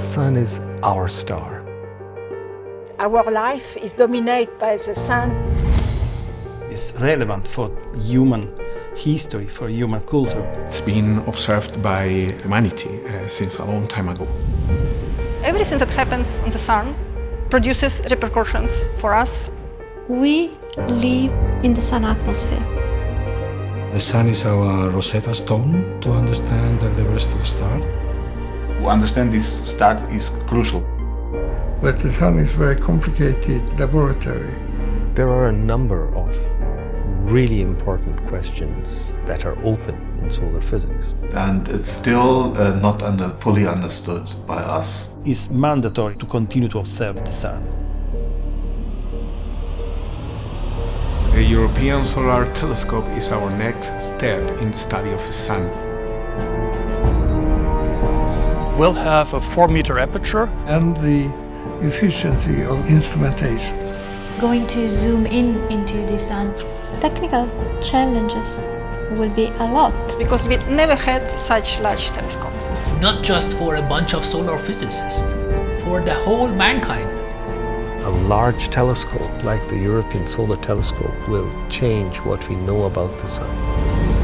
sun is our star. Our life is dominated by the sun. It's relevant for human history, for human culture. It's been observed by humanity uh, since a long time ago. Everything that happens on the sun produces repercussions for us. We live in the sun atmosphere. The sun is our Rosetta Stone to understand the rest of the stars. To understand this start is crucial. But the sun is a very complicated laboratory. There are a number of really important questions that are open in solar physics. And it's still uh, not under, fully understood by us. It's mandatory to continue to observe the sun. The European Solar Telescope is our next step in the study of the sun. We'll have a 4-meter aperture. And the efficiency of instrumentation. Going to zoom in into the sun. Uh, Technical challenges will be a lot. Because we never had such large telescope. Not just for a bunch of solar physicists, for the whole mankind. A large telescope like the European Solar Telescope will change what we know about the sun.